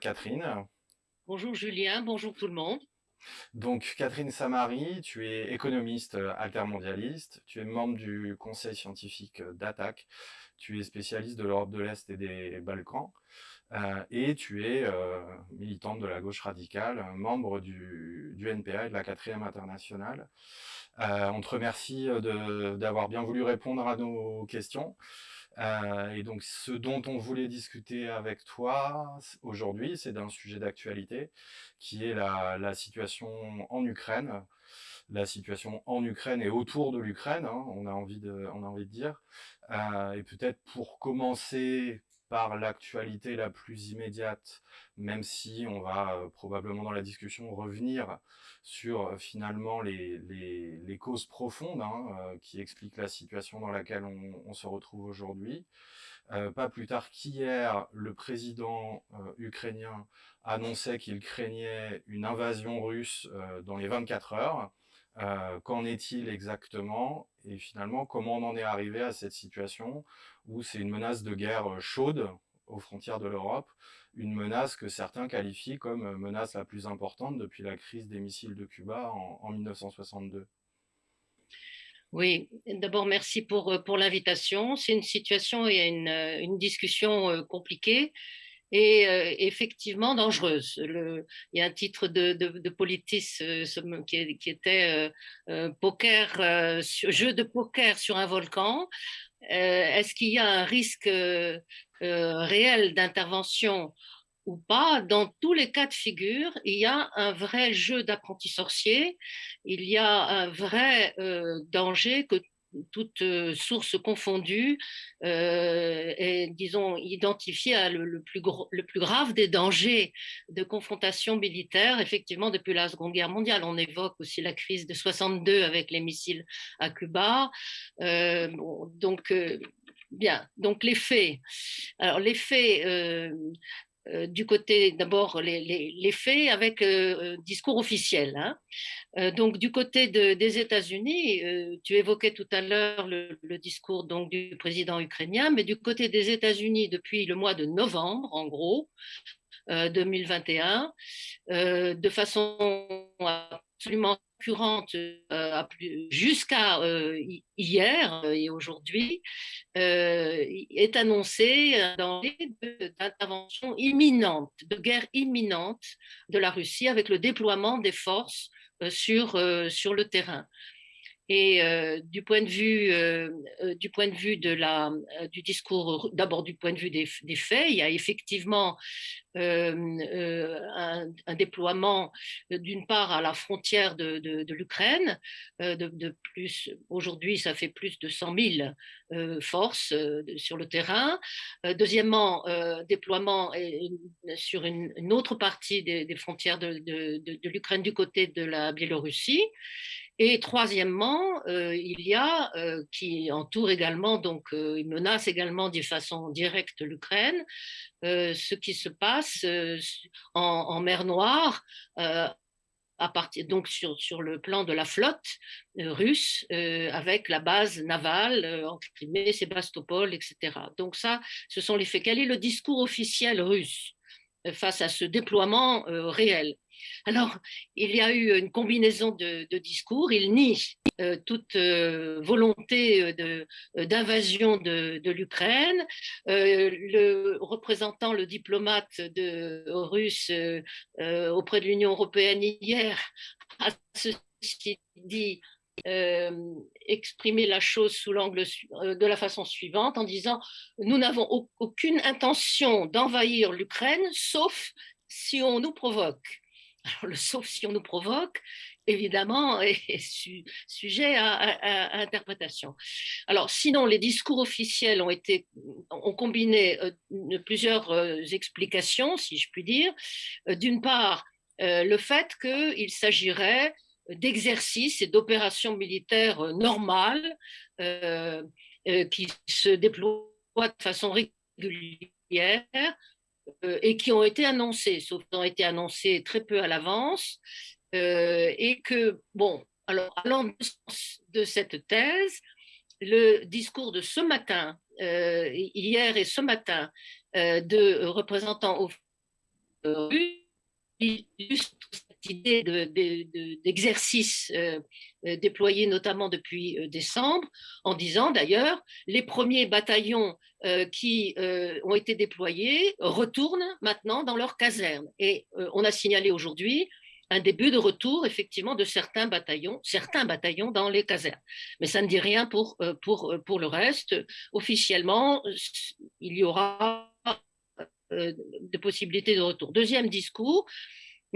Catherine. Bonjour Julien, bonjour tout le monde. Donc Catherine Samari, tu es économiste euh, altermondialiste, tu es membre du conseil scientifique euh, d'ATTAC, tu es spécialiste de l'Europe de l'Est et des Balkans, euh, et tu es militante de la gauche radicale, membre du, du NPA et de la 4e internationale. on te remercie d'avoir bien voulu répondre à nos questions. Euh, et donc, ce dont on voulait discuter avec toi aujourd'hui, c'est d'un sujet d'actualité, qui est la, situation en Ukraine, la situation en Ukraine et autour de l'Ukraine, hein, on, a envie de, on a envie de dire. Euh, et peut-être pour commencer par l'actualité la plus immédiate, même si on va euh, probablement dans la discussion revenir sur euh, finalement les, causes profondes hein, euh, qui expliquent la situation dans laquelle on, se retrouve aujourd'hui. pas plus tard qu'hier, le président ukrainien annonçait qu'il craignait une invasion russe dans les 24 heures. Qu'en est-il exactement Et finalement, comment on en est arrivé à cette situation où c'est une menace de guerre chaude aux frontières de l'Europe, une menace que certains qualifient comme menace la plus importante depuis la crise des missiles de Cuba en, 1962. Oui, d'abord merci pour, pour l'invitation. C'est une situation et une, une discussion compliquée et effectivement dangereuse. Il y a un titre de, de, Politis qui, qui, était poker, jeu de poker sur un volcan. Est-ce qu'il y a un risque réel d'intervention ou pas, dans tous les cas de figure, il y a un vrai jeu d'apprenti sorcier, il y a un vrai danger que toute euh, source confondue euh, est, disons, identifiée à le, plus le plus grave des dangers de confrontation militaire, effectivement, depuis la Seconde Guerre mondiale. On évoque aussi la crise de 62 avec les missiles à Cuba. Euh, donc, bien, donc les faits. Alors, les faits, euh, du côté d'abord les, faits avec euh, discours officiel. Hein. Euh, donc du côté des États-Unis, tu évoquais tout à l'heure le, discours donc du président ukrainien, mais du côté des États-Unis depuis le mois de novembre, en gros, 2021, de façon absolument concurrente euh, jusqu'à euh, hier et aujourd'hui euh, est annoncé un d'intervention imminente, de guerre imminente de la Russie avec le déploiement des forces sur le terrain. Et euh, du point de vue, euh, euh, du discours, d'abord du point de vue des, faits, il y a effectivement un, déploiement d'une part à la frontière de, l'Ukraine, de, plus aujourd'hui ça fait plus de 100 000 forces sur le terrain. deuxièmement, déploiement sur une, autre partie des frontières de, l'Ukraine du côté de la Biélorussie. Et troisièmement, euh, il y a, euh, qui entoure également, donc euh, il menace également de façon directe l'Ukraine, ce qui se passe en, mer Noire, donc sur, sur le plan de la flotte russe, avec la base navale en Crimée, Sébastopol, etc. Donc ça, ce sont les faits. Quel est le discours officiel russe face à ce déploiement réel? Alors, il y a eu une combinaison de, discours. Il nie euh, toute euh, volonté euh, d'invasion de, l'Ukraine. le représentant, le diplomate russe auprès de l'Union européenne hier a ceci la chose sous l'angle de la façon suivante en disant nous n'avons aucune intention d'envahir l'Ukraine sauf si on nous provoque. Alors, le sauf si on nous provoque, évidemment, est sujet à, interprétation. Alors, sinon, les discours officiels ont combiné euh, plusieurs euh, explications, si je puis dire. Euh, d'une part, le fait qu'il s'agirait d'exercices et d'opérations militaires normales qui se déploient de façon régulière et qui ont été annoncés, sauf qu'ils ont été annoncés très peu à l'avance, euh, et que, bon, alors, allant de cette thèse, le discours de ce matin, euh, hier et ce matin, de représentants illustre cette idée d'exercice euh, euh, déployé notamment depuis euh, décembre, en disant d'ailleurs, les premiers bataillons qui ont été déployés retournent maintenant dans leurs casernes. Et on a signalé aujourd'hui un début de retour effectivement de certains bataillons, certains bataillons dans les casernes. Mais ça ne dit rien pour, pour, pour le reste. Officiellement, il y aura de possibilités de retour. Deuxième discours,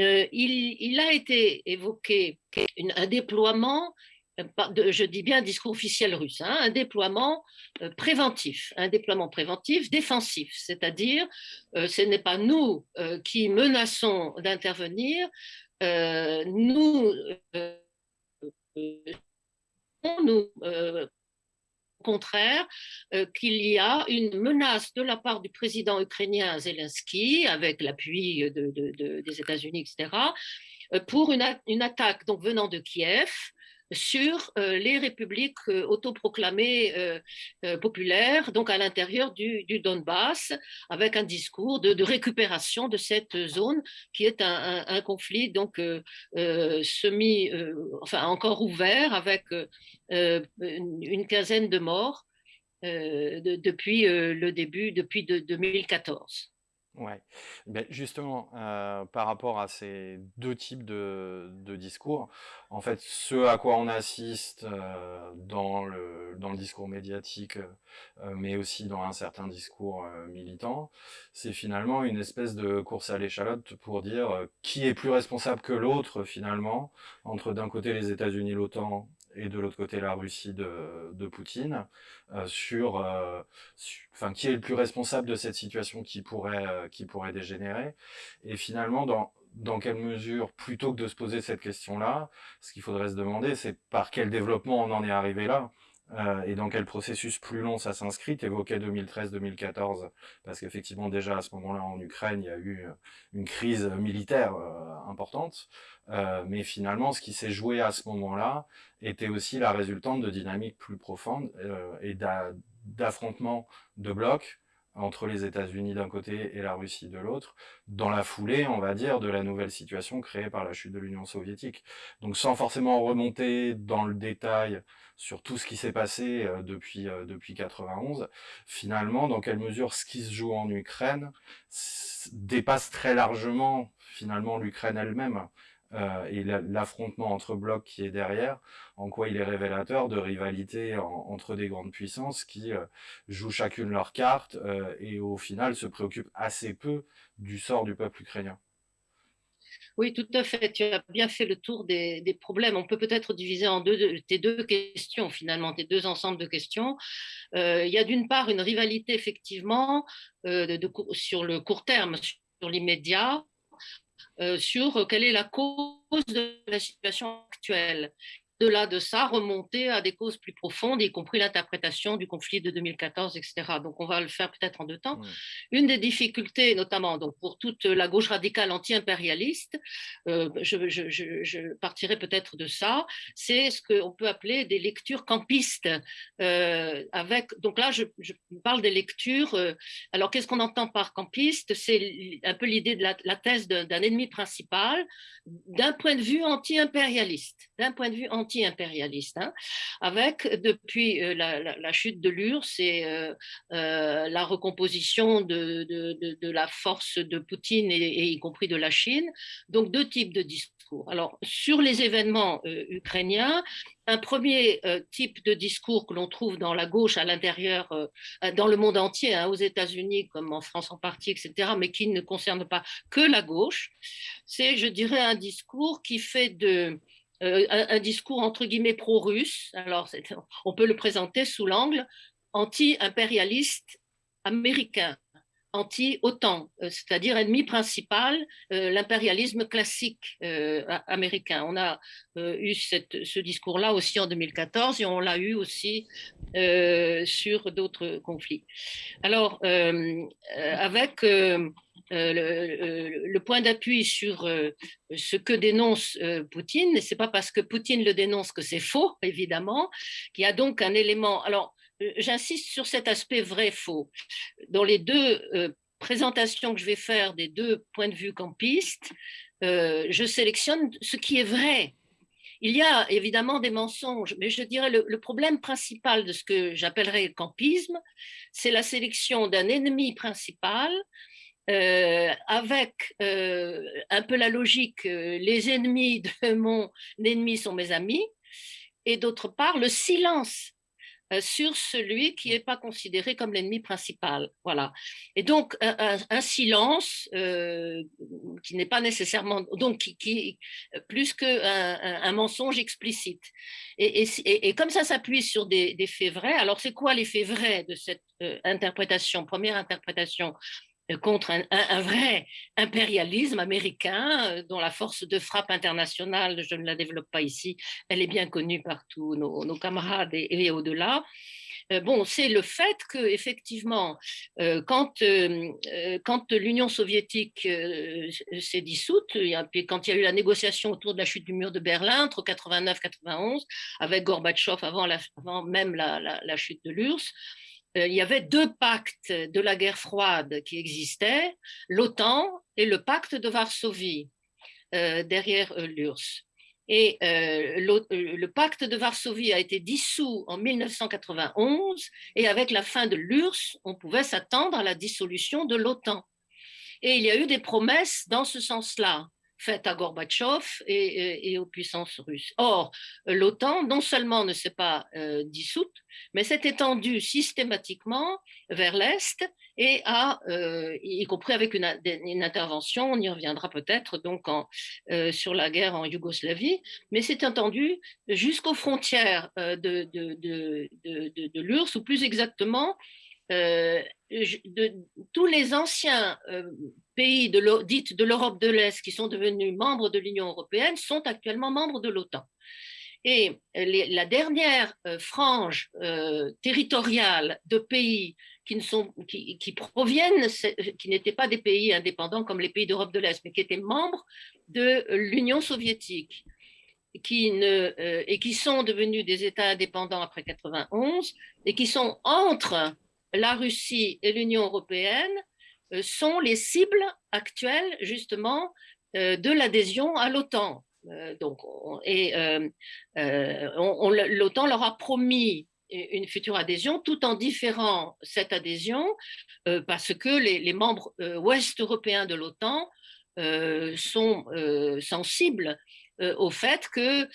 euh, il, a été évoqué un déploiement, euh, je dis bien discours officiel russe, hein, un déploiement euh, préventif, un déploiement préventif défensif, c'est-à-dire ce n'est pas nous qui menaçons d'intervenir, nous contraire euh, qu'il y a une menace de la part du président ukrainien Zelensky, avec l'appui des États-Unis, etc., euh, pour une, une, attaque donc venant de Kiev sur euh, les républiques euh, autoproclamées euh, populaires, donc à l'intérieur du, Donbass, avec un discours de, récupération de cette zone qui est un, conflit donc semi, encore ouvert, avec une, quinzaine de morts depuis le début, depuis 2014. Ouais. Ben, justement, euh, par rapport à ces deux types de, discours, en fait, ce à quoi on assiste euh, dans, le, dans le discours médiatique, euh, mais aussi dans un certain discours militant, c'est finalement une espèce de course à l'échalote pour dire qui est plus responsable que l'autre, finalement, entre d'un côté les États-Unis, l'OTAN et de l'autre côté la Russie de, de Poutine, euh, sur, euh, qui est le plus responsable de cette situation qui pourrait, euh, qui pourrait dégénérer, et finalement dans dans quelle mesure, plutôt que de se poser cette question-là, ce qu'il faudrait se demander, c'est par quel développement on en est arrivé là. Euh, et dans quel processus plus long ça s'inscrit. Tu évoquais 2013-2014, parce qu'effectivement déjà à ce moment-là en Ukraine, il y a eu une crise militaire euh, importante, euh, mais finalement ce qui s'est joué à ce moment-là était aussi la résultante de dynamiques plus profondes et d'affrontements de blocs entre les États-Unis d'un côté et la Russie de l'autre, dans la foulée, on va dire, de la nouvelle situation créée par la chute de l'Union soviétique. Donc sans forcément remonter dans le détail sur tout ce qui s'est passé euh, depuis euh, depuis 91, finalement, dans quelle mesure ce qui se joue en Ukraine dépasse très largement finalement l'Ukraine elle-même euh, et l'affrontement entre blocs qui est derrière, en quoi il est révélateur de rivalité entre des grandes puissances qui jouent chacune leur carte et au final se préoccupent assez peu du sort du peuple ukrainien. Oui, tout à fait. Tu as bien fait le tour des, problèmes. On peut peut-être diviser en deux tes deux questions, finalement, tes deux ensembles de questions. il y a d'une part une rivalité, effectivement, sur le court terme, sur l'immédiat, euh, sur quelle est la cause de la situation actuelle de-là de ça, remonter à des causes plus profondes, y compris l'interprétation du conflit de 2014, etc. Donc on va le faire peut-être en deux temps. Une des difficultés, notamment donc, pour toute la gauche radicale anti-impérialiste, euh, je, partirai peut-être de ça, c'est ce qu'on peut appeler des lectures campistes. Euh, avec, donc là, je, parle des lectures. Euh, alors qu'est-ce qu'on entend par campiste? C'est un peu l'idée de la, la thèse d'un ennemi principal d'un point de vue anti-impérialiste, d'un point de vue anti-impérialiste, hein, avec depuis euh, la, chute de l'URSS et euh, euh, la recomposition de, la force de Poutine et, y compris de la Chine, donc deux types de discours. Alors sur les événements ukrainiens, un premier type de discours que l'on trouve dans la gauche à l'intérieur, dans le monde entier, hein, aux États-Unis comme en France en partie, etc., mais qui ne concerne pas que la gauche, c'est, je dirais, un discours qui fait de, un, discours entre guillemets pro-russe. Alors, on peut le présenter sous l'angle anti-impérialiste américain anti-OTAN, euh, c'est-à-dire ennemi principal, euh, l'impérialisme classique euh, américain. On a eu ce discours-là aussi en 2014 et on l'a eu aussi sur d'autres conflits. Alors, avec le, le, point d'appui sur ce que dénonce Poutine, et c'est pas parce que Poutine le dénonce que c'est faux, évidemment, qu'il y a donc un élément. Alors, euh, j'insiste sur cet aspect vrai-faux. Dans les deux euh, présentation que je vais faire des deux points de vue campistes, je sélectionne ce qui est vrai. Il y a évidemment des mensonges, mais je dirais le, le problème principal de ce que j'appellerais le campisme, c'est la sélection d'un ennemi principal euh, avec euh, un peu la logique, euh, les ennemis de mon ennemi sont mes amis, et d'autre part, le silence sur celui qui n'est pas considéré comme l'ennemi principal. Voilà. Et donc, un, silence qui n'est pas nécessairement, donc qui, plus qu'un un, mensonge explicite. Et, comme ça s'appuie sur des, des, faits vrais, alors c'est quoi les faits vrais de cette interprétation, première interprétation? Contre un, vrai impérialisme américain euh, dont la force de frappe internationale, je ne la développe pas ici, elle est bien connue par tous nos, camarades et, au-delà. Euh, bon, c'est le fait que effectivement, quand, quand l'Union soviétique s'est dissoute, quand il y a eu la négociation autour de la chute du mur de Berlin entre 89-91, avec Gorbatchev avant, même la, chute de l'URSS, euh, il y avait deux pactes de la guerre froide qui existaient, l'OTAN et le pacte de Varsovie, euh, derrière euh, l'URSS. Et le, pacte de Varsovie a été dissous en 1991 et avec la fin de l'URSS, on pouvait s'attendre à la dissolution de l'OTAN. Et il y a eu des promesses dans ce sens-là faite à Gorbatchev et, aux puissances russes. Or, l'OTAN non seulement ne s'est pas euh, dissoute, mais s'est étendue systématiquement vers l'Est et a, euh, y compris avec une, intervention, on y reviendra peut-être donc euh, sur la guerre en Yougoslavie, mais s'est étendue jusqu'aux frontières de, de l'URSS, ou plus exactement de, tous les anciens pays de dites de l'Europe de l'Est qui sont devenus membres de l'Union européenne sont actuellement membres de l'OTAN. Et la dernière euh, frange euh, territoriale de pays qui, ne sont, qui, qui proviennent, qui n'étaient pas des pays indépendants comme les pays d'Europe de l'Est, mais qui étaient membres de l'Union soviétique, qui ne, euh, et qui sont devenus des États indépendants après 91, et qui sont entre la Russie et l'Union européenne, euh, sont les cibles actuelles justement euh, de l'adhésion à l'OTAN. Euh, donc, l'OTAN leur a promis une future adhésion tout en différant cette adhésion parce que les, membres ouest européens de l'OTAN sont sensibles au fait que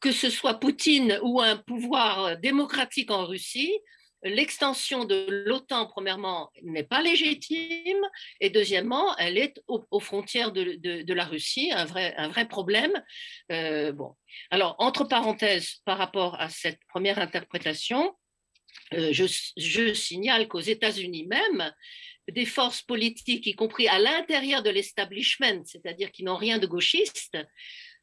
que ce soit Poutine ou un pouvoir démocratique en Russie, l'extension de l'OTAN, premièrement, n'est pas légitime, et deuxièmement, elle est aux, frontières de, la Russie, un vrai, un vrai problème. Euh, bon. Alors, entre parenthèses, par rapport à cette première interprétation, euh, je, je, signale qu'aux États-Unis même, des forces politiques, y compris à l'intérieur de l'establishment, c'est-à-dire qui n'ont rien de gauchiste,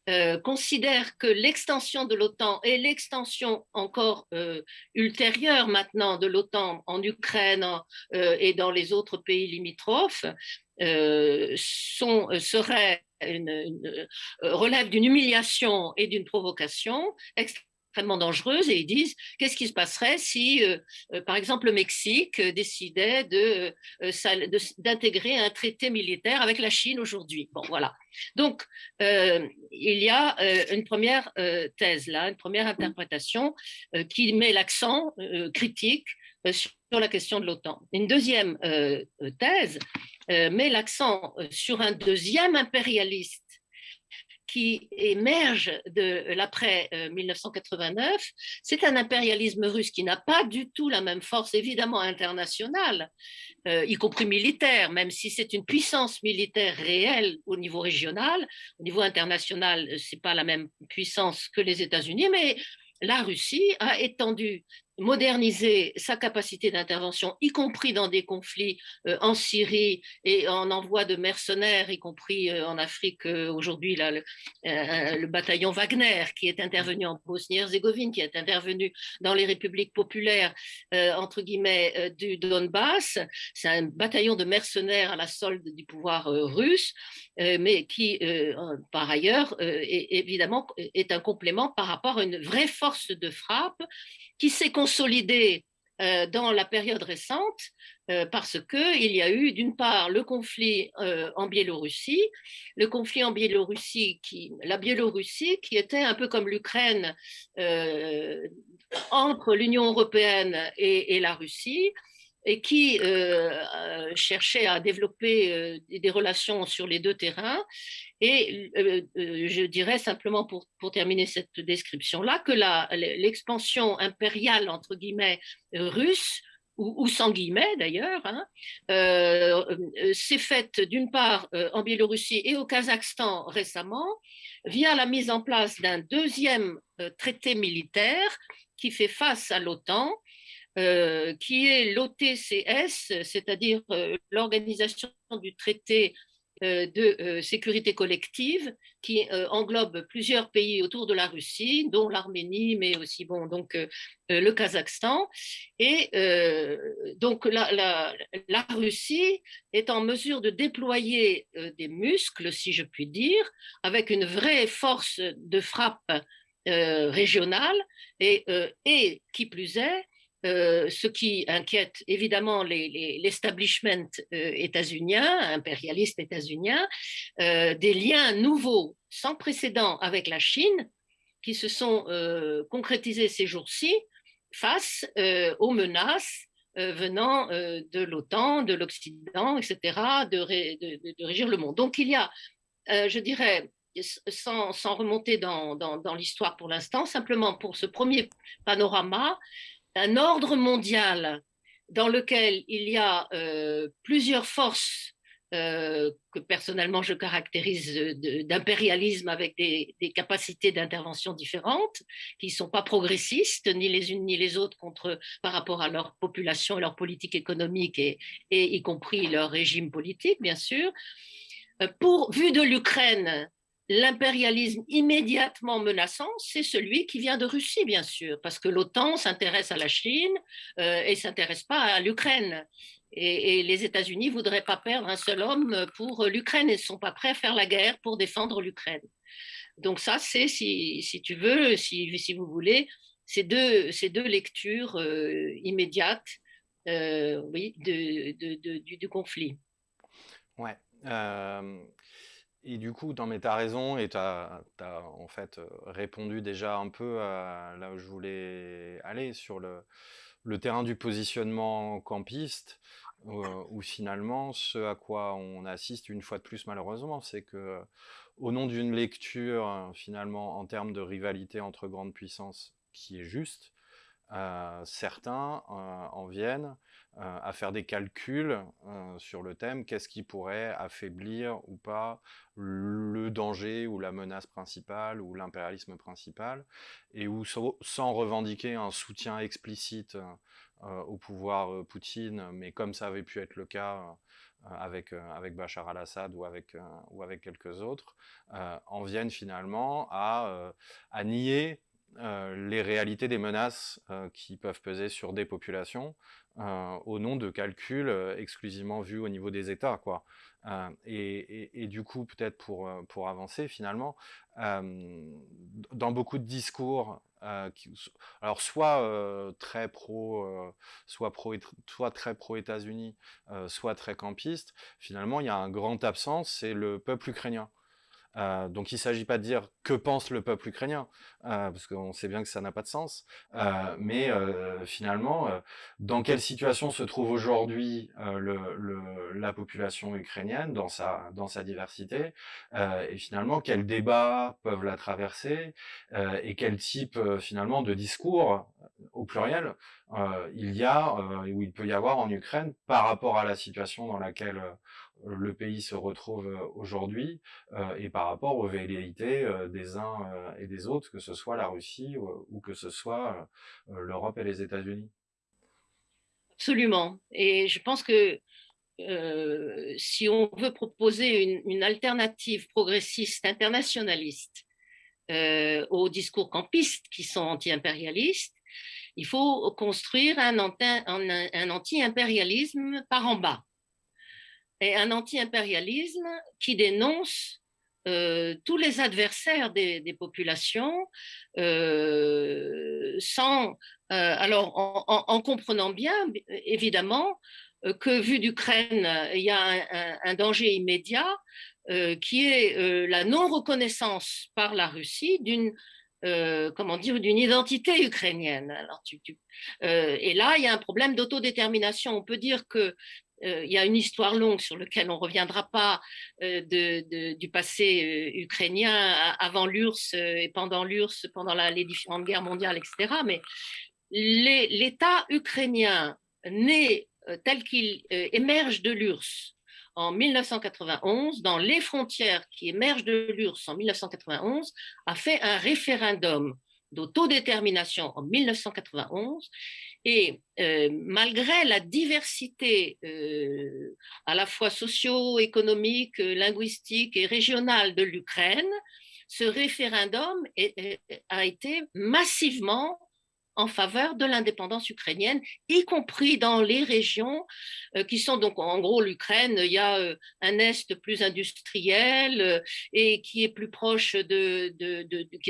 euh, considère que l'extension de l'OTAN et l'extension encore euh, ultérieure maintenant de l'OTAN en Ukraine euh, et dans les autres pays limitrophes sont, serait relève d'une humiliation et d'une provocation extrêmement dangereuse et ils disent qu'est-ce qui se passerait si, euh, euh, par exemple, le Mexique euh, décidait d'intégrer un traité militaire avec la Chine aujourd'hui? Bon, voilà. Donc, il y a une première thèse là, une première interprétation qui met l'accent critique sur la question de l'OTAN. Une deuxième thèse met l'accent sur un deuxième impérialiste qui émerge de l'après 1989, euh, c'est un impérialisme russe qui n'a pas du tout la même force, évidemment internationale, euh, y compris militaire, même si c'est une puissance militaire réelle au niveau régional. Au niveau international, c'est pas la même puissance que les États-Unis, mais la Russie a étendu moderniser sa capacité d'intervention, y compris dans des conflits euh, en Syrie et en envoi de mercenaires, y compris euh, en Afrique euh, aujourd'hui, le, le, bataillon Wagner qui est intervenu en Bosnie-Herzégovine, qui est intervenu dans les républiques populaires, entre guillemets, du Donbass. C'est un bataillon de mercenaires à la solde du pouvoir russe, mais qui, par ailleurs, est, évidemment, est un complément par rapport à une vraie force de frappe qui s'est consolidée euh, dans la période récente euh, parce qu'il y a eu d'une part le conflit euh, en Biélorussie, le conflit en Biélorussie, qui, la Biélorussie qui était un peu comme l'Ukraine entre l'Union européenne et, la Russie, et qui cherchait à développer des relations sur les deux terrains. Et je dirais simplement pour, terminer cette description-là que l'expansion impériale, entre guillemets, russe, ou, sans guillemets d'ailleurs, hein, euh, euh, s'est faite d'une part euh, en Biélorussie et au Kazakhstan récemment via la mise en place d'un deuxième traité militaire qui fait face à l'OTAN, qui est l'OTCS, c'est-à-dire l'organisation du traité euh, de euh, sécurité collective qui euh, englobe plusieurs pays autour de la Russie, dont l'Arménie, mais aussi bon, donc, le Kazakhstan. Et donc la, Russie est en mesure de déployer des muscles, si je puis dire, avec une vraie force de frappe régionale et qui plus est, euh, ce qui inquiète évidemment l'establishment euh, états-unien, impérialiste états-unien, euh, des liens nouveaux sans précédent avec la Chine qui se sont concrétisés ces jours-ci face aux menaces venant de l'OTAN, de l'Occident, etc., de, régir le monde. Donc il y a, je dirais, sans, remonter dans l'histoire pour l'instant, simplement pour ce premier panorama, un ordre mondial dans lequel il y a euh, plusieurs forces euh, que personnellement je caractérise d'impérialisme avec des, capacités d'intervention différentes, qui ne sont pas progressistes, ni les unes ni les autres, par rapport à leur population et leur politique économique, et, et y compris leur régime politique, bien sûr. Euh, pour, vu de l'Ukraine, l'impérialisme immédiatement menaçant, c'est celui qui vient de Russie, bien sûr, parce que l'OTAN s'intéresse à la Chine euh, et s'intéresse pas à l'Ukraine. Et, les États-Unis voudraient pas perdre un seul homme pour l'Ukraine et ne sont pas prêts à faire la guerre pour défendre l'Ukraine. Donc ça, c'est, si, tu veux, si, vous voulez, ces deux, lectures euh, immédiates euh, oui, de, du, conflit. Ouais. Euh, et du coup, tu as raison et tu as, en fait répondu déjà un peu à là où je voulais aller sur le, terrain du positionnement campiste, où, finalement, ce à quoi on assiste une fois de plus malheureusement, c'est que au nom d'une lecture finalement en termes de rivalité entre grandes puissances qui est juste, certains en viennent euh, à faire des calculs euh, sur le thème, qu'est-ce qui pourrait affaiblir ou pas le danger ou la menace principale ou l'impérialisme principal, et où sans revendiquer un soutien explicite euh, au pouvoir Poutine, mais comme ça avait pu être le cas avec, avec Bachar al-Assad ou avec, ou avec quelques autres, en viennent finalement à, à nier les réalités des menaces qui peuvent peser sur des populations, euh, au nom de calculs euh, exclusivement vus au niveau des États. Quoi. Euh, et, du coup, peut-être pour, pour avancer finalement, dans beaucoup de discours, alors soit très pro, soit, pro, soit très pro-États-Unis, soit très campiste, finalement, il y a un grand absent, c'est le peuple ukrainien. Euh, donc il ne s'agit pas de dire que pense le peuple ukrainien, euh, parce qu'on sait bien que ça n'a pas de sens, euh, mais finalement, dans quelle situation se trouve aujourd'hui la population ukrainienne dans sa, dans sa diversité, et finalement quels débats peuvent la traverser, et quel type finalement de discours, au pluriel, il y a, ou il peut y avoir en Ukraine par rapport à la situation dans laquelle le pays se retrouve aujourd'hui et par rapport aux velléités des uns et des autres, que ce soit la Russie ou, que ce soit l'Europe et les États-Unis? Absolument. Et je pense que si on veut proposer une, alternative progressiste internationaliste aux discours campistes qui sont anti-impérialistes, il faut construire un anti-impérialisme par en bas et un anti-impérialisme qui dénonce euh, tous les adversaires des, populations euh, sans, euh, alors en, comprenant bien, évidemment, que vu d'Ukraine, il y a un, danger immédiat qui est la non-reconnaissance par la Russie d'une comment dire, d'une identité ukrainienne. Et là, il y a un problème d'autodétermination. On peut dire que il y a une histoire longue sur laquelle on ne reviendra pas de, du passé ukrainien avant l'URSS et pendant l'URSS, pendant les différentes guerres mondiales, etc. Mais l'État ukrainien né tel qu'il émerge de l'URSS en 1991, dans les frontières qui émergent de l'URSS en 1991, a fait un référendum d'autodétermination en 1991 et euh, malgré la diversité euh, à la fois socio-économique, linguistique et régionale de l'Ukraine, ce référendum a été massivement en faveur de l'indépendance ukrainienne, y compris dans les régions euh, qui sont donc en gros l'Ukraine. Il y a euh, un est plus industriel euh, et qui est plus proche de,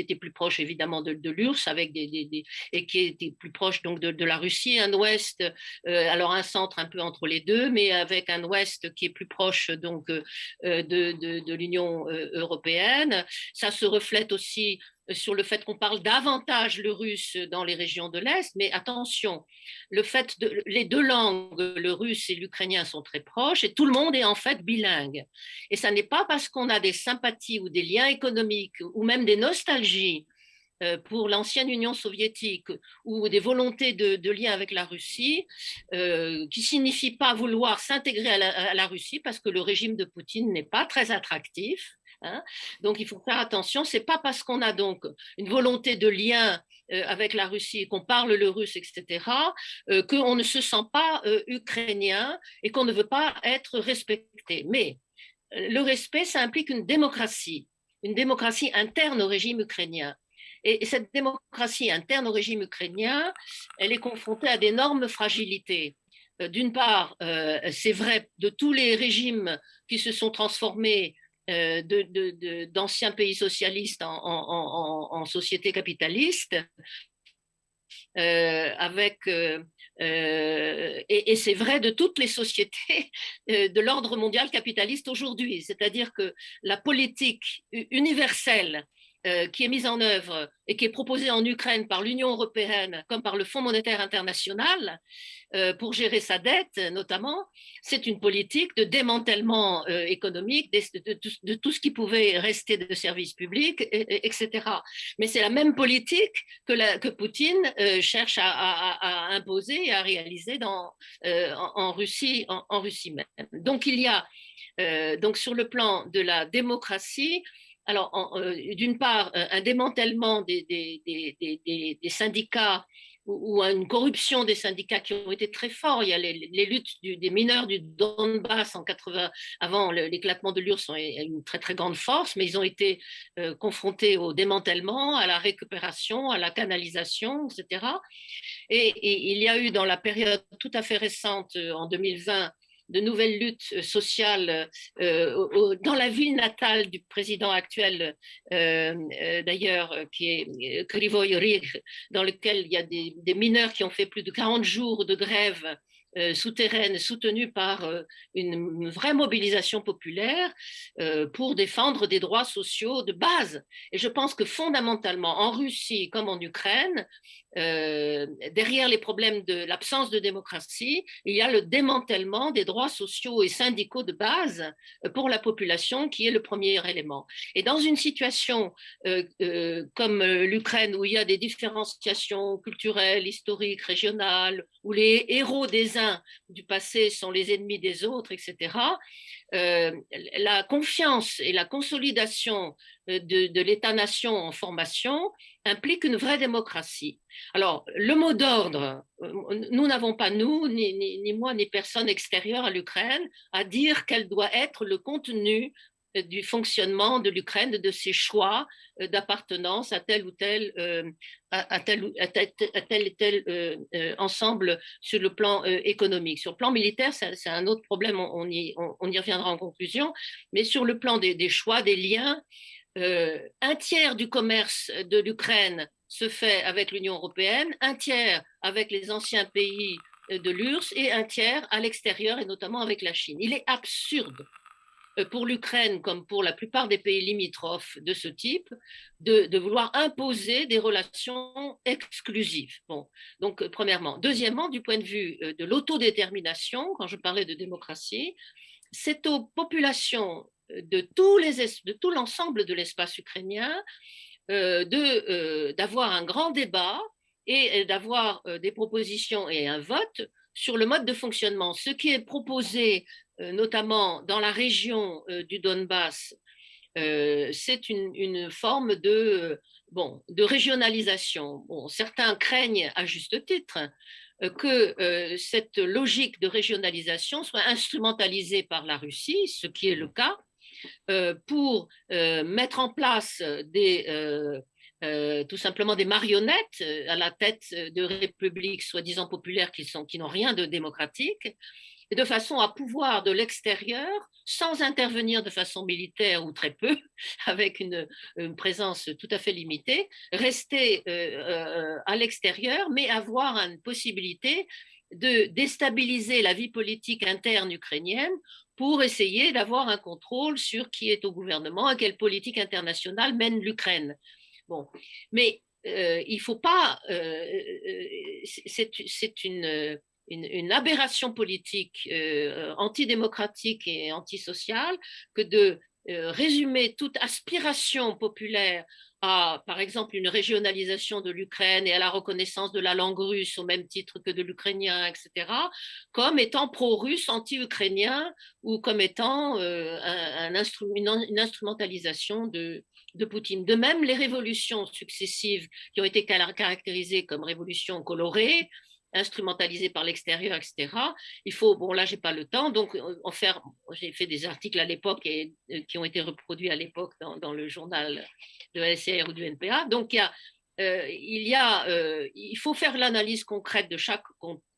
était plus proche évidemment de, l'URSS avec des, et qui était plus proche donc de, la Russie, un ouest, alors un centre un peu entre les deux, mais avec un ouest qui est plus proche donc de, l'Union européenne. Ça se reflète aussi sur le fait qu'on parle davantage le russe dans les régions de l'Est, mais attention, le fait les deux langues, le russe et l'ukrainien, sont très proches et tout le monde est en fait bilingue. Et ça n'est pas parce qu'on a des sympathies ou des liens économiques ou même des nostalgies euh, pour l'ancienne Union soviétique ou des volontés de, de lien avec la Russie, euh, qui signifie pas vouloir s'intégrer à, la Russie parce que le régime de Poutine n'est pas très attractif. Hein. Donc il faut faire attention, c'est pas parce qu'on a donc une volonté de lien euh, avec la Russie, qu'on parle le russe, etc., euh, qu'on ne se sent pas euh, ukrainien et qu'on ne veut pas être respecté. Mais le respect, ça implique une démocratie, une démocratie interne au régime ukrainien. Et cette démocratie interne au régime ukrainien, elle est confrontée à d'énormes fragilités. D'une part, c'est vrai de tous les régimes qui se sont transformés euh, d'anciens pays socialistes en, en, en, société capitaliste, euh, avec, euh, et, et c'est vrai de toutes les sociétés de l'ordre mondial capitaliste aujourd'hui, c'est-à-dire que la politique universelle euh, qui est mise en œuvre et qui est proposée en Ukraine par l'Union européenne comme par le Fonds monétaire international euh, pour gérer sa dette notamment, c'est une politique de démantèlement euh, économique de, tout, ce qui pouvait rester de services publics, etc. Mais c'est la même politique que, Poutine cherche à, imposer et à réaliser en, Russie, en, Russie même. Donc il y a donc sur le plan de la démocratie, alors, euh, d'une part, un démantèlement des, syndicats ou, une corruption des syndicats qui ont été très forts. Il y a les, luttes des mineurs du Donbass en 80, avant l'éclatement de l'URSS, ont une très grande force, mais ils ont été euh, confrontés au démantèlement, à la récupération, à la canalisation, etc. et, il y a eu dans la période tout à fait récente, euh, en 2020, de nouvelles luttes euh, sociales euh, dans la ville natale du président actuel, euh, d'ailleurs, qui est Krivoy dans lequel il y a des, mineurs qui ont fait plus de 40 jours de grève souterraine soutenue par une, vraie mobilisation populaire pour défendre des droits sociaux de base. Et je pense que fondamentalement, en Russie comme en Ukraine, derrière les problèmes de l'absence de démocratie, il y a le démantèlement des droits sociaux et syndicaux de base pour la population qui est le premier élément. Et dans une situation comme l'Ukraine où il y a des différenciations culturelles, historiques, régionales, où les héros des uns du passé sont les ennemis des autres, etc., euh, la confiance et la consolidation euh, de, l'État-nation en formation implique une vraie démocratie. Alors, le mot d'ordre, euh, nous n'avons pas, nous, ni, ni, moi, ni personne extérieure à l'Ukraine, à dire quel doit être le contenu du fonctionnement de l'Ukraine, de ses choix euh, d'appartenance à tel ou tel, euh, euh, ensemble sur le plan économique. Sur le plan militaire, c'est un autre problème, on y, reviendra en conclusion, mais sur le plan des, des choix, des liens, un tiers du commerce de l'Ukraine se fait avec l'Union européenne, un tiers avec les anciens pays de l'URSS et un tiers à l'extérieur, et notamment avec la Chine. Il est absurde euh, pour l'Ukraine comme pour la plupart des pays limitrophes de ce type, de, vouloir imposer des relations exclusives. Bon, donc euh, premièrement. Deuxièmement, du point de vue euh, de l'autodétermination, quand je parlais de démocratie, c'est aux populations de, tout l'ensemble de l'espace ukrainien d'avoir un grand débat et d'avoir des propositions et un vote sur le mode de fonctionnement. Ce qui est proposé euh, notamment dans la région euh, du Donbass, euh, c'est une, forme de, bon, de régionalisation. Certains craignent à juste titre que cette logique de régionalisation soit instrumentalisée par la Russie, ce qui est le cas, pour mettre en place tout simplement des marionnettes à la tête de républiques soi-disant populaires qui, sont, qui n'ont rien de démocratique, de façon à pouvoir de l'extérieur, sans intervenir de façon militaire ou très peu, avec une, présence tout à fait limitée, rester euh, euh, à l'extérieur, mais avoir une possibilité de déstabiliser la vie politique interne ukrainienne pour essayer d'avoir un contrôle sur qui est au gouvernement et quelle politique internationale mène l'Ukraine. Bon, mais euh, il ne faut pas. c'est une une, aberration politique euh, antidémocratique et antisociale que de euh, résumer toute aspiration populaire à, par exemple, une régionalisation de l'Ukraine et à la reconnaissance de la langue russe au même titre que de l'ukrainien, etc., comme étant pro-russe, anti-ukrainien, ou comme étant euh, un, une, instrumentalisation de, de Poutine. De même, les révolutions successives qui ont été caractérisées comme révolutions colorées, instrumentalisé par l'extérieur, etc. Il faut, bon là j'ai pas le temps, donc euh, en faire, j'ai fait des articles à l'époque et euh, qui ont été reproduits à l'époque dans, le journal de la SCR ou du NPA. Donc il y a, euh, il, y a il faut faire l'analyse concrète de chaque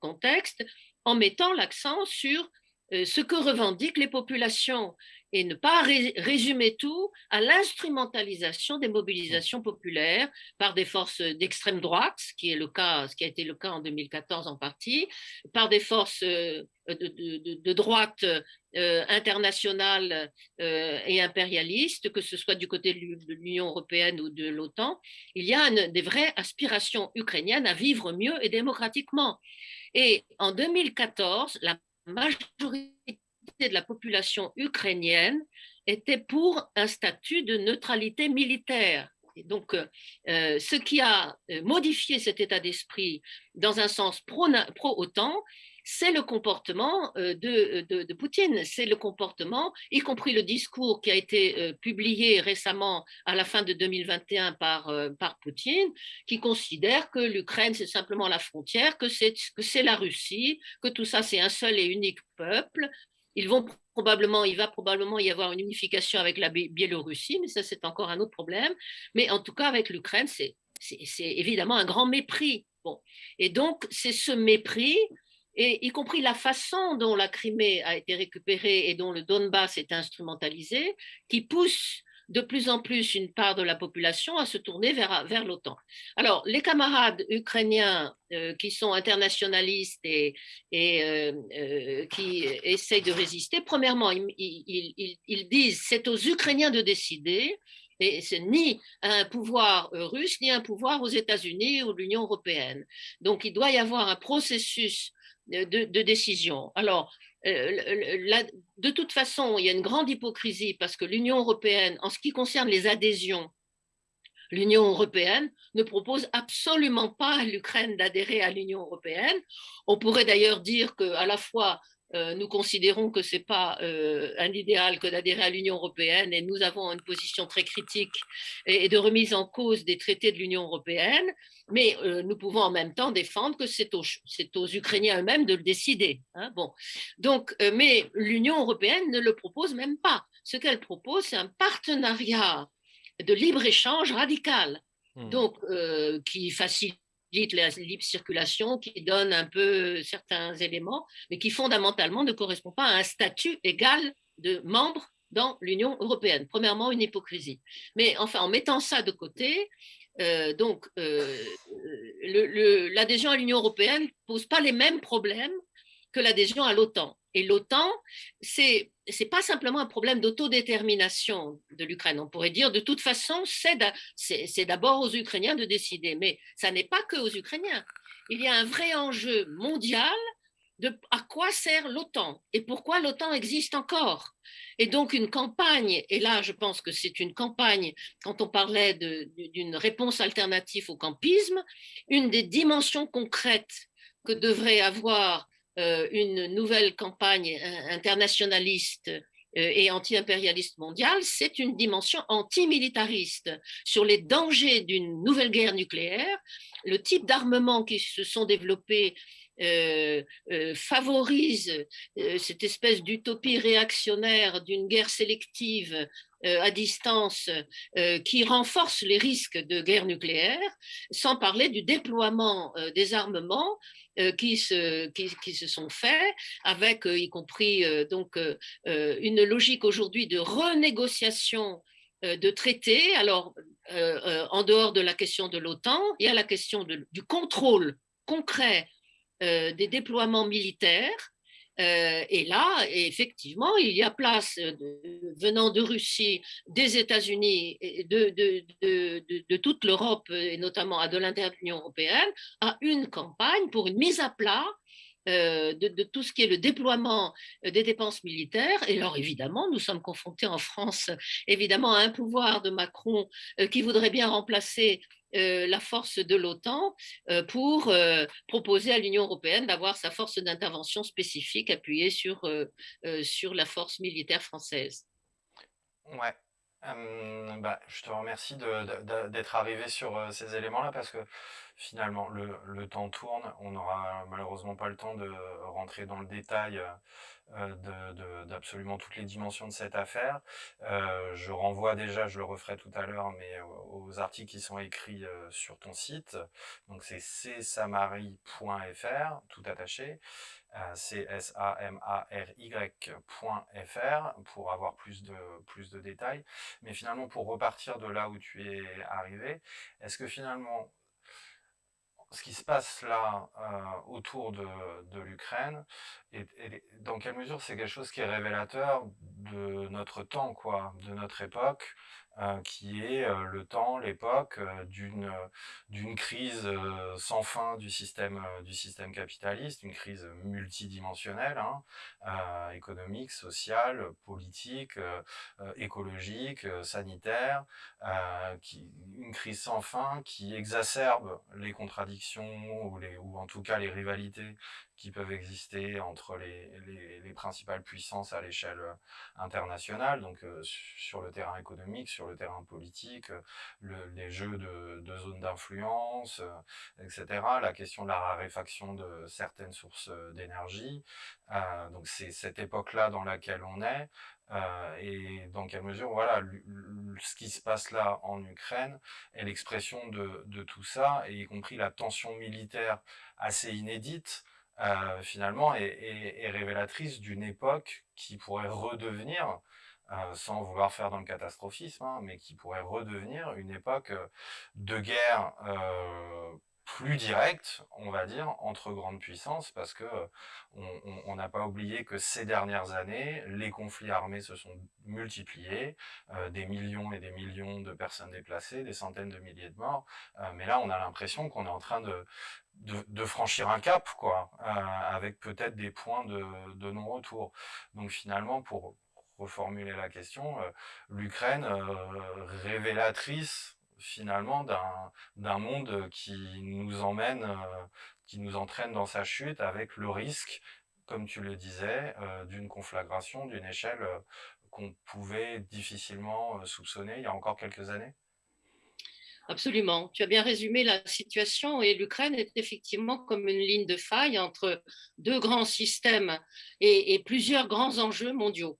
contexte en mettant l'accent sur ce que revendiquent les populations et ne pas résumer tout à l'instrumentalisation des mobilisations populaires par des forces d'extrême droite, ce qui est le cas, ce qui a été le cas en 2014 en partie, par des forces euh, de, droite euh, internationale euh, et impérialiste, que ce soit du côté de l'Union européenne ou de l'OTAN. Il y a des vraies aspirations ukrainiennes à vivre mieux et démocratiquement. Et en 2014, la majorité de la population ukrainienne était pour un statut de neutralité militaire. Donc, euh, euh, ce qui a euh, modifié cet état d'esprit dans un sens pro-OTAN, c'est le comportement de, de, Poutine, c'est le comportement, y compris le discours qui a été publié récemment à la fin de 2021 par, par Poutine, qui considère que l'Ukraine, c'est simplement la frontière, que c'est la Russie, que tout ça, c'est un seul et unique peuple, ils vont probablement, il va probablement y avoir une unification avec la Biélorussie, mais ça c'est encore un autre problème. Mais en tout cas avec l'Ukraine, c'est évidemment un grand mépris. Bon. Et donc c'est ce mépris, et y compris la façon dont la Crimée a été récupérée et dont le Donbass est instrumentalisé, qui pousse de plus en plus une part de la population à se tourner vers, vers l'OTAN. Alors, les camarades ukrainiens euh, qui sont internationalistes et, euh, euh, qui essayent de résister, premièrement, ils, ils, ils disent c'est aux Ukrainiens de décider, et c'est ni un pouvoir russe, ni un pouvoir aux États-Unis ou l'Union européenne. Donc, il doit y avoir un processus de, de décision. Alors, de toute façon, il y a une grande hypocrisie parce que l'Union européenne, en ce qui concerne les adhésions, l'Union européenne ne propose absolument pas à l'Ukraine d'adhérer à l'Union européenne. On pourrait d'ailleurs dire qu'à la fois euh, nous considérons que ce n'est pas euh, un idéal que d'adhérer à l'Union européenne et nous avons une position très critique et, de remise en cause des traités de l'Union européenne, mais euh, nous pouvons en même temps défendre que c'est aux, aux, Ukrainiens eux-mêmes de le décider. Hein, bon. Donc, mais l'Union européenne ne le propose même pas. Ce qu'elle propose, c'est un partenariat de libre-échange radical, mmh. donc qui facilite la libre circulation, qui donne un peu certains éléments, mais qui fondamentalement ne correspond pas à un statut égal de membre dans l'Union européenne. Premièrement, une hypocrisie. Mais enfin, en mettant ça de côté, donc, l'adhésion à l'Union européenne ne pose pas les mêmes problèmes que l'adhésion à l'OTAN. Et l'OTAN, c'est n'est pas simplement un problème d'autodétermination de l'Ukraine. On pourrait dire, de toute façon, c'est d'abord aux Ukrainiens de décider. Mais ça n'est pas que aux Ukrainiens. Il y a un vrai enjeu mondial de à quoi sert l'OTAN et pourquoi l'OTAN existe encore. Et donc une campagne, et là je pense que c'est une campagne, quand on parlait d'une réponse alternative au campisme, une des dimensions concrètes que devrait avoir une nouvelle campagne internationaliste euh, et anti-impérialiste mondiale, c'est une dimension antimilitariste. Sur les dangers d'une nouvelle guerre nucléaire, le type d'armements qui se sont développés euh, favorise cette espèce d'utopie réactionnaire d'une guerre sélective à distance qui renforce les risques de guerre nucléaire, sans parler du déploiement des armements euh, qui, se, qui, se sont faits, avec euh, y compris euh, donc une logique aujourd'hui de renégociation de traités. Alors, en dehors de la question de l'OTAN, il y a la question du contrôle concret des déploiements militaires euh, et là, effectivement, il y a place, euh, venant de Russie, des États-Unis, de, de, toute l'Europe, et notamment de de l'Union européenne, à une campagne pour une mise à plat euh, de, tout ce qui est le déploiement des dépenses militaires. Et alors, évidemment, nous sommes confrontés en France, évidemment, à un pouvoir de Macron qui voudrait bien remplacer euh, la force de l'OTAN euh, pour euh, proposer à l'Union européenne d'avoir sa force d'intervention spécifique appuyée sur, sur la force militaire française. Ouais. Bah, je te remercie d'être arrivé sur ces éléments-là parce que finalement le, temps tourne. On n'aura malheureusement pas le temps de rentrer dans le détail euh, d'absolument toutes les dimensions de cette affaire. Euh, je renvoie déjà, je le referai tout à l'heure, mais aux articles qui sont écrits euh, sur ton site. Donc c'est csamary.fr, tout attaché, c-s-a-m-a-r-y.fr pour avoir plus de, plus de détails. Mais finalement, pour repartir de là où tu es arrivé, est-ce que finalement ce qui se passe là euh, autour de, de l'Ukraine et, dans quelle mesure c'est quelque chose qui est révélateur de notre temps, quoi, de notre époque, euh, qui est euh, le temps, l'époque euh, d'une crise sans fin du système du capitaliste, une crise multidimensionnelle, hein, économique, sociale, politique, écologique, sanitaire, une crise sans fin qui exacerbe les contradictions ou les ou en tout cas les rivalités qui peuvent exister entre les, les, les principales puissances à l'échelle euh, internationale, donc euh, sur le terrain économique, sur le terrain politique, euh, le, les jeux de, de zones d'influence, etc. La question de la raréfaction de certaines sources d'énergie. donc c'est cette époque-là dans laquelle on est. Et dans quelle mesure, voilà, ce qui se passe là en Ukraine est l'expression de, de, tout ça, et y compris la tension militaire assez inédite euh, finalement, est, révélatrice d'une époque qui pourrait redevenir, euh, sans vouloir faire dans le catastrophisme, hein, mais qui pourrait redevenir une époque euh, de guerre plus directe, on va dire, entre grandes puissances, parce que on n'a pas oublié que ces dernières années, les conflits armés se sont multipliés, des millions et des millions de personnes déplacées, des centaines de milliers de morts, mais là on a l'impression qu'on est en train de, de, franchir un cap, quoi, euh, avec peut-être des points de, de non-retour. Donc finalement, pour reformuler la question, euh, l'Ukraine euh, révélatrice finalement d'un monde qui nous emmène, qui nous entraîne dans sa chute avec le risque, comme tu le disais, d'une conflagration d'une échelle qu'on pouvait difficilement soupçonner il y a encore quelques années? Absolument. Tu as bien résumé la situation et l'Ukraine est effectivement comme une ligne de faille entre deux grands systèmes et, plusieurs grands enjeux mondiaux.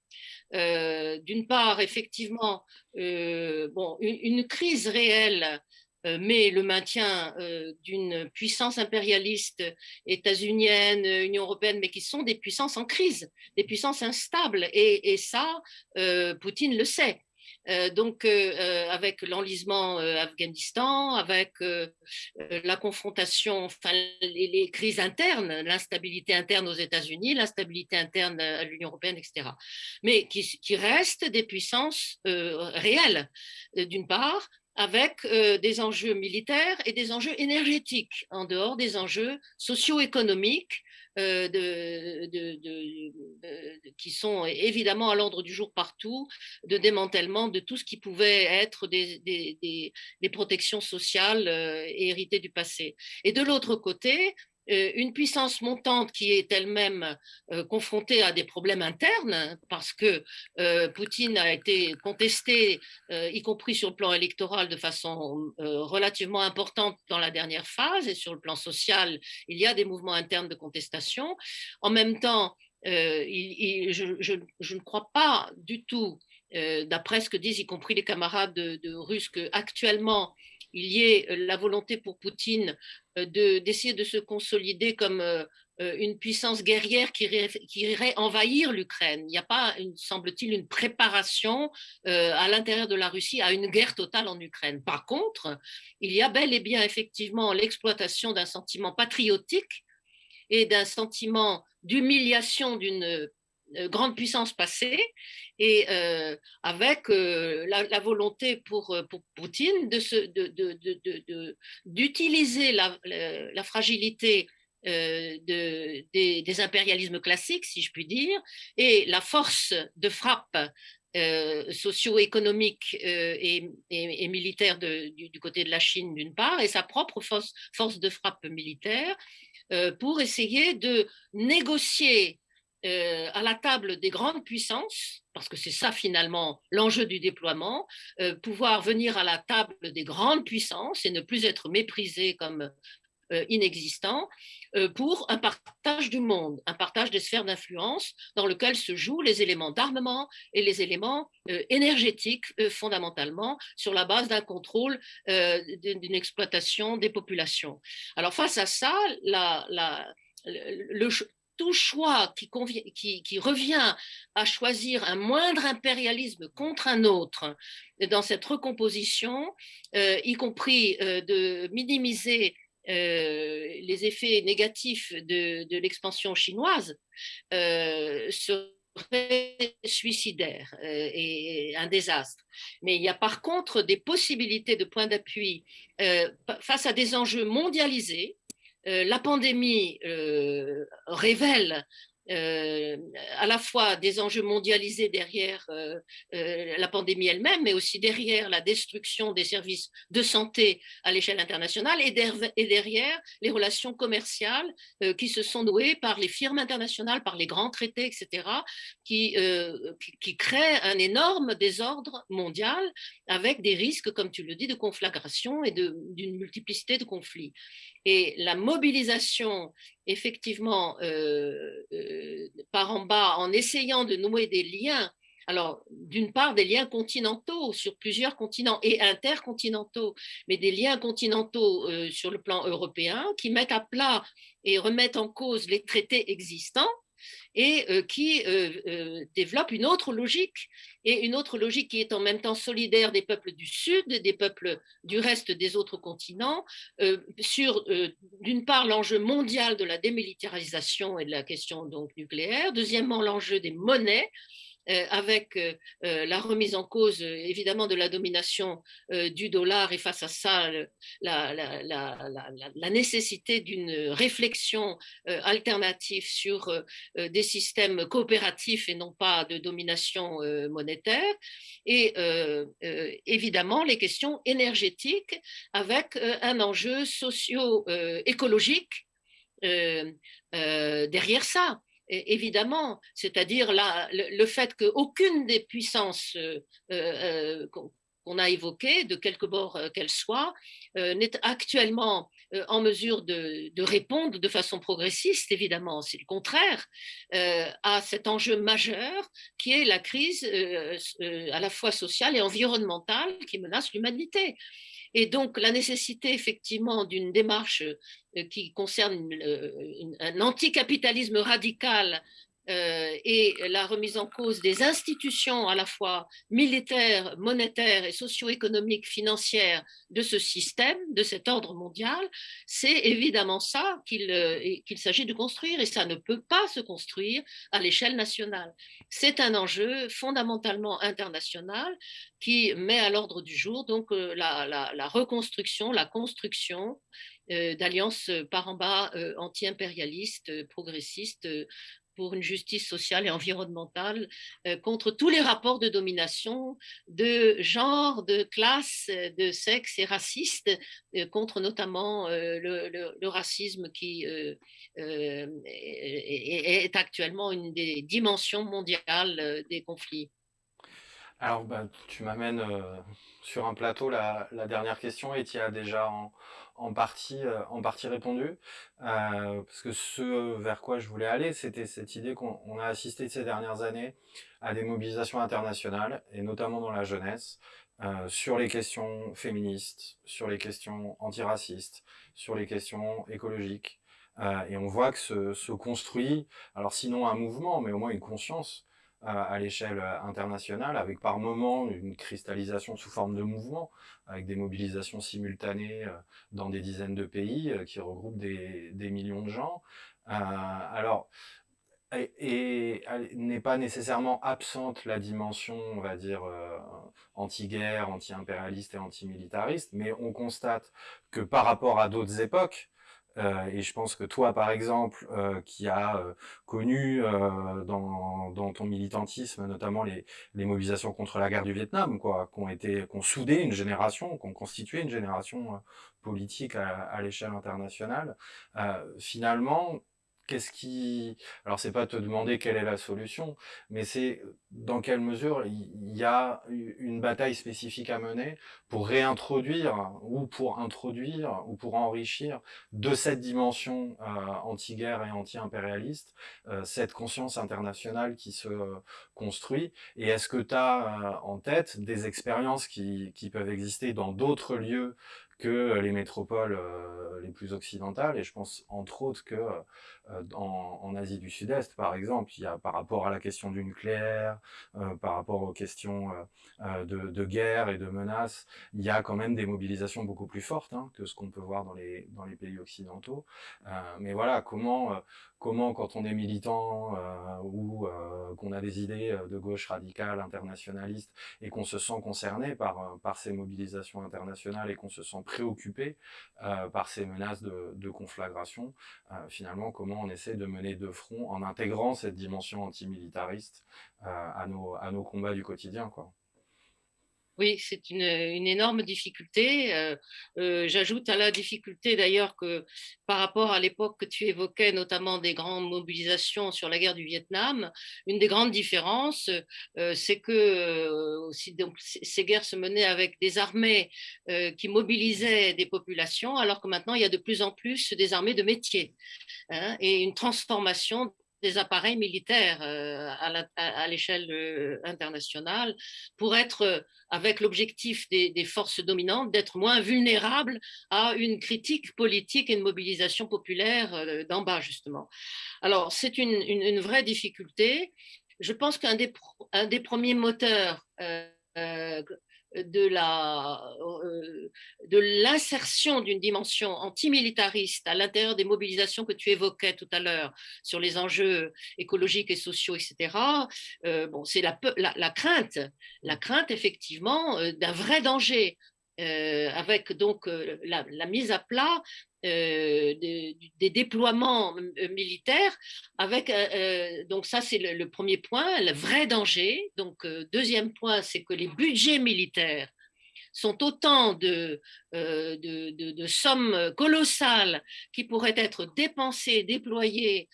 Euh, d'une part, effectivement, euh, une, crise réelle euh, mais le maintien d'une puissance impérialiste états-unienne, Union européenne, mais qui sont des puissances en crise, des puissances instables. Et ça, Poutine le sait. Euh, donc, euh, avec l'enlisement Afghanistan, avec la confrontation, enfin, les, crises internes, l'instabilité interne aux États-Unis, l'instabilité interne à l'Union européenne, etc. Mais qui restent des puissances réelles, d'une part, avec des enjeux militaires et des enjeux énergétiques, en dehors des enjeux socio-économiques euh, de, qui sont évidemment à l'ordre du jour partout, de démantèlement de tout ce qui pouvait être des, des protections sociales euh, héritées du passé. Et de l'autre côté, une puissance montante qui est elle-même euh, confrontée à des problèmes internes, parce que euh, Poutine a été contesté, y compris sur le plan électoral, de façon relativement importante dans la dernière phase, et sur le plan social, il y a des mouvements internes de contestation. En même temps, je, ne crois pas du tout, d'après ce que disent y compris les camarades de, de Russes, qu'actuellement, il y ait la volonté pour Poutine d'essayer de, se consolider comme une puissance guerrière qui irait, envahir l'Ukraine. Il n'y a pas, semble-t-il, une préparation à l'intérieur de la Russie à une guerre totale en Ukraine. Par contre, il y a bel et bien effectivement l'exploitation d'un sentiment patriotique et d'un sentiment d'humiliation d'une grande puissance passée et avec la, volonté pour, Poutine d'utiliser de, de, la, fragilité de, des, impérialismes classiques, si je puis dire, et la force de frappe socio-économique et, militaire du, côté de la Chine d'une part, et sa propre force de frappe militaire, pour essayer de négocier euh, à la table des grandes puissances, parce que c'est ça finalement l'enjeu du déploiement, euh, pouvoir venir à la table des grandes puissances et ne plus être méprisé comme euh, inexistant, pour un partage du monde, un partage des sphères d'influence dans lequel se jouent les éléments d'armement et les éléments énergétiques fondamentalement sur la base d'un contrôle d'une exploitation des populations. Alors face à ça, le, tout choix qui, revient à choisir un moindre impérialisme contre un autre dans cette recomposition, euh, y compris euh, de minimiser euh, les effets négatifs de, l'expansion chinoise, serait suicidaire et un désastre. Mais il y a par contre des possibilités de points d'appui face à des enjeux mondialisés euh, la pandémie euh, révèle euh, à la fois des enjeux mondialisés derrière euh, euh, la pandémie elle-même, mais aussi derrière la destruction des services de santé à l'échelle internationale et, derrière les relations commerciales qui se sont nouées par les firmes internationales, par les grands traités, etc., qui, qui, créent un énorme désordre mondial avec des risques, comme tu le dis, de conflagration et d'une multiplicité de conflits. Et la mobilisation effectivement par en bas en essayant de nouer des liens alors, d'une part, des liens continentaux sur plusieurs continents et intercontinentaux, mais des liens continentaux euh, sur le plan européen qui mettent à plat et remettent en cause les traités existants et euh, qui euh, euh, développe une autre logique, et une autre logique qui est en même temps solidaire des peuples du Sud, des peuples du reste des autres continents, sur, d'une part, l'enjeu mondial de la démilitarisation et de la question donc, nucléaire, deuxièmement, l'enjeu des monnaies, avec euh, euh, la remise en cause évidemment de la domination du dollar et face à ça la, nécessité d'une réflexion alternative sur des systèmes coopératifs et non pas de domination monétaire. Et évidemment les questions énergétiques avec un enjeu socio-écologique derrière ça évidemment, c'est-à-dire le, fait qu'aucune des puissances euh, euh, qu'on a évoquées, de quelque bord euh, qu'elles soient, n'est actuellement en mesure de, répondre de façon progressiste, évidemment, c'est le contraire, à cet enjeu majeur qui est la crise à la fois sociale et environnementale qui menace l'humanité. Et donc, la nécessité effectivement d'une démarche euh, qui concerne euh, un anticapitalisme radical et la remise en cause des institutions à la fois militaires, monétaires et socio-économiques, financières de ce système, de cet ordre mondial, c'est évidemment ça euh, qu'il s'agit de construire et ça ne peut pas se construire à l'échelle nationale. C'est un enjeu fondamentalement international qui met à l'ordre du jour donc euh, la, la, reconstruction, la construction d'alliances par en bas anti-impérialistes, progressistes, pour une justice sociale et environnementale euh, contre tous les rapports de domination de genre, de classe, de sexe et raciste, euh, contre notamment euh, le, racisme qui est, actuellement une des dimensions mondiales des conflits. Alors, bah, tu m'amènes sur un plateau la, dernière question et tu as déjà en, en partie, euh, en partie répondu, euh, parce que ce vers quoi je voulais aller, c'était cette idée qu'on a assisté ces dernières années à des mobilisations internationales, et notamment dans la jeunesse, euh, sur les questions féministes, sur les questions antiracistes, sur les questions écologiques. et on voit que se, se, construit, alors sinon un mouvement, mais au moins une conscience à l'échelle euh, internationale, avec par moments une cristallisation sous forme de mouvement, avec des mobilisations simultanées euh, dans des dizaines de pays euh, qui regroupent des, millions de gens. alors, et, n'est pas nécessairement absente la dimension, on va dire, anti-guerre, anti-impérialiste et anti-militariste, mais on constate que par rapport à d'autres époques, et je pense que toi, par exemple, euh, qui as euh, connu dans, ton militantisme, notamment les, mobilisations contre la guerre du Vietnam, quoi, qui ont été, qui ont soudé une génération, qui ont constitué une génération politique à l'échelle internationale, finalement, qu'est-ce qui... Alors, c'est pas te demander quelle est la solution, mais c'est dans quelle mesure il y a une bataille spécifique à mener pour réintroduire ou pour introduire ou pour enrichir de cette dimension euh, anti-guerre et anti-impérialiste euh, cette conscience internationale qui se construit. Et est-ce que tu as euh, en tête des expériences qui, qui peuvent exister dans d'autres lieux que les métropoles euh, les plus occidentales, et je pense entre autres que euh, en, en, Asie du Sud-Est, par exemple, il y a par rapport à la question du nucléaire, euh, par rapport aux questions de, de, guerre et de menaces, il y a quand même des mobilisations beaucoup plus fortes hein, que ce qu'on peut voir dans les, pays occidentaux. mais voilà, comment quand on est militant euh, ou euh, qu'on a des idées euh, de gauche radicale, internationaliste, et qu'on se sent concerné par, ces mobilisations internationales et qu'on se sent préoccupé par ces menaces de conflagration, finalement comment on essaie de mener de front en intégrant cette dimension antimilitariste à, nos, à nos combats du quotidien. Oui, c'est une, énorme difficulté. Euh, euh, j'ajoute à la difficulté d'ailleurs que par rapport à l'époque que tu évoquais, notamment des grandes mobilisations sur la guerre du Vietnam, une des grandes différences, euh, c'est que donc, ces guerres se menaient avec des armées qui mobilisaient des populations, alors que maintenant il y a de plus en plus des armées de métier hein, et une transformation des appareils militaires euh, à l'échelle euh, internationale pour être, euh, avec l'objectif des, forces dominantes, d'être moins vulnérables à une critique politique et une mobilisation populaire d'en bas, justement. Alors, c'est une, vraie difficulté. Je pense qu'un des, premiers moteurs de l'insertion d'une dimension antimilitariste à l'intérieur des mobilisations que tu évoquais tout à l'heure sur les enjeux écologiques et sociaux, etc. Euh, bon, c'est la, la, crainte, la crainte effectivement euh, d'un vrai danger. Avec donc la, la, mise à plat euh, des, déploiements euh, militaires avec euh, donc ça c'est le, premier point le vrai danger. Donc deuxième point c'est que les budgets militaires sont autant de, de, sommes colossales qui pourraient être dépensées, déployées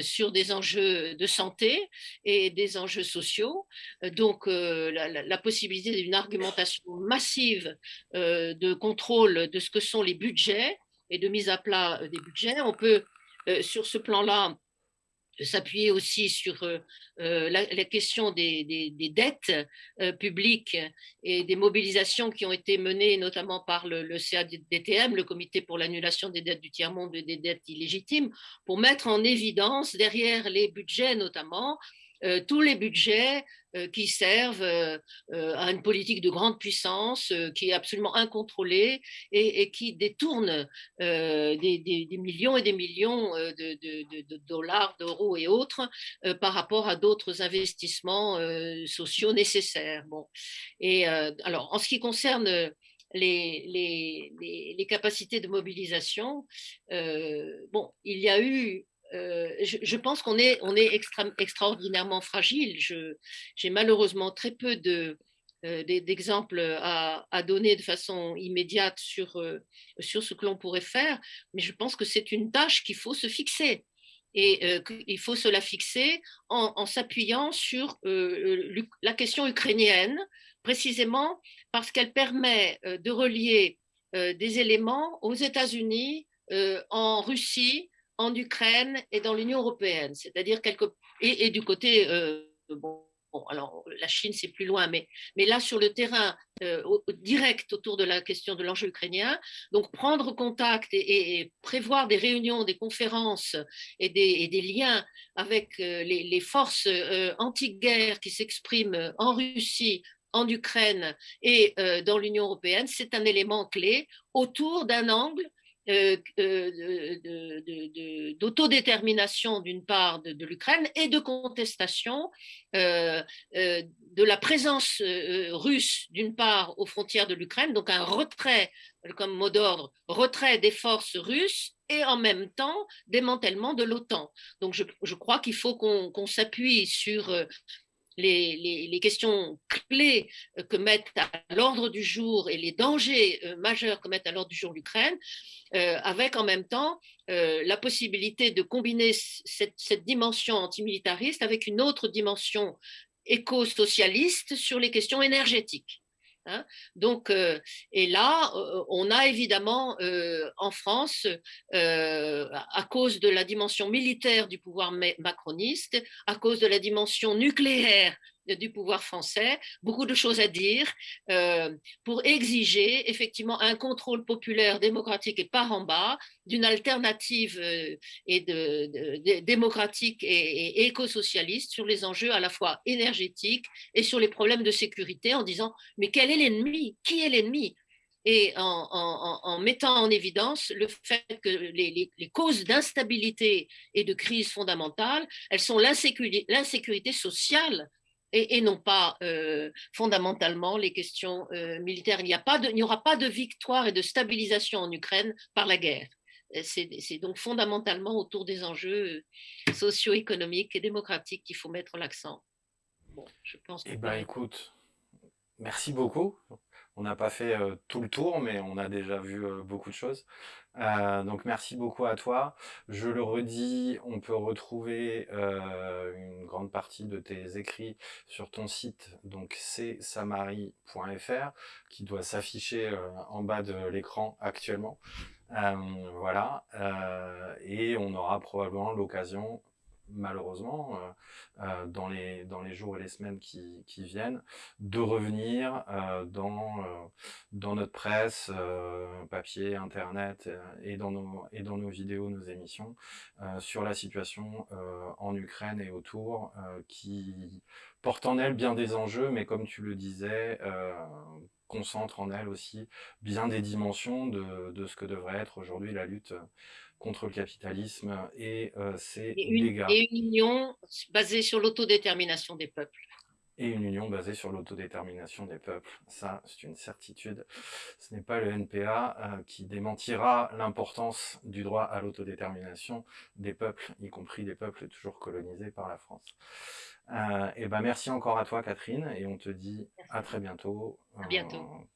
sur des enjeux de santé et des enjeux sociaux. Donc, la, possibilité d'une argumentation massive de contrôle de ce que sont les budgets et de mise à plat euh, des budgets. On peut, euh, sur ce plan-là, s'appuyer aussi sur euh, euh, la, question des, dettes euh, publiques et des mobilisations qui ont été menées notamment par le, CADTM, le Comité pour l'annulation des dettes du tiers-monde et des dettes illégitimes, pour mettre en évidence derrière les budgets notamment tous les budgets qui servent euh, à une politique de grande puissance qui est absolument incontrôlée et, qui détourne des, millions et des millions de, dollars, d'euros et autres par rapport à d'autres investissements sociaux nécessaires. Bon. Et alors, en ce qui concerne les, les, capacités de mobilisation, bon, il y a eu euh, je, pense qu'on est, on est extraordinairement fragile. J'ai malheureusement très peu de, euh, d'exemples à, donner de façon immédiate sur, euh, sur ce que l'on pourrait faire, mais je pense que c'est une tâche qu'il faut se fixer. Et il faut se la fixer en, s'appuyant sur la question ukrainienne, précisément parce qu'elle permet de relier des éléments aux États-Unis, en Russie, en Ukraine et dans l'Union européenne, c'est-à-dire quelque et, du côté euh, bon, alors la Chine c'est plus loin, mais mais là sur le terrain euh, direct autour de la question de l'enjeu ukrainien, donc prendre contact et, prévoir des réunions, des conférences et des, liens avec euh, les, forces anti-guerre qui s'expriment en Russie, en Ukraine et dans l'Union européenne, c'est un élément clé autour d'un angle d'autodétermination d'une part de, l'Ukraine et de contestation euh, de la présence russe d'une part aux frontières de l'Ukraine, donc un retrait comme mot d'ordre, retrait des forces russes et en même temps démantèlement de l'OTAN. Donc je, je crois qu'il faut qu'on s'appuie sur les, questions clés euh, que mettent à l'ordre du jour et les dangers euh, majeurs que mettent à l'ordre du jour l'Ukraine, euh, avec en même temps la possibilité de combiner cette, cette dimension antimilitariste avec une autre dimension éco-socialiste sur les questions énergétiques. Hein. Donc, euh, et là, euh, on a évidemment euh, en France, à cause de la dimension militaire du pouvoir macroniste, à cause de la dimension nucléaire du pouvoir français, beaucoup de choses à dire euh, pour exiger effectivement un contrôle populaire démocratique et par en bas d'une alternative euh, et de, démocratique et, éco-socialiste sur les enjeux à la fois énergétiques et sur les problèmes de sécurité en disant mais quel est l'ennemi? Qui est l'ennemi? Et en, mettant en évidence le fait que les, les causes d'instabilité et de crise fondamentale, elles sont l'insécurité sociale et, non pas euh, fondamentalement les questions euh, militaires. Il n'y aura pas de victoire et de stabilisation en Ukraine par la guerre. Euh, c'est donc fondamentalement autour des enjeux socio-économiques et démocratiques qu'il faut mettre l'accent. Bon, je pense. Eh ben, écoute, merci beaucoup. On n'a pas fait tout le tour, mais on a déjà vu beaucoup de choses. Euh, donc merci beaucoup à toi. Je le redis, on peut retrouver une grande partie de tes écrits sur ton site, donc c'est qui doit s'afficher en bas de l'écran actuellement. voilà, et on aura probablement l'occasion malheureusement, euh, euh, dans, les, jours et les semaines qui, viennent, de revenir euh, dans, notre presse, papier, internet et, dans nos, vidéos, nos émissions, sur la situation en Ukraine et autour, qui porte en elle bien des enjeux, mais comme tu le disais, concentre en elle aussi bien des dimensions de ce que devrait être aujourd'hui la lutte contre le capitalisme et euh, ses dégâts. Et une union basée sur l'autodétermination des peuples. Et une union basée sur l'autodétermination des peuples. Ça, c'est une certitude. Ce n'est pas le NPA euh, qui démentira l'importance du droit à l'autodétermination des peuples, y compris des peuples toujours colonisés par la France. Euh, et ben merci encore à toi Catherine et on te dit à très bientôt. À bientôt.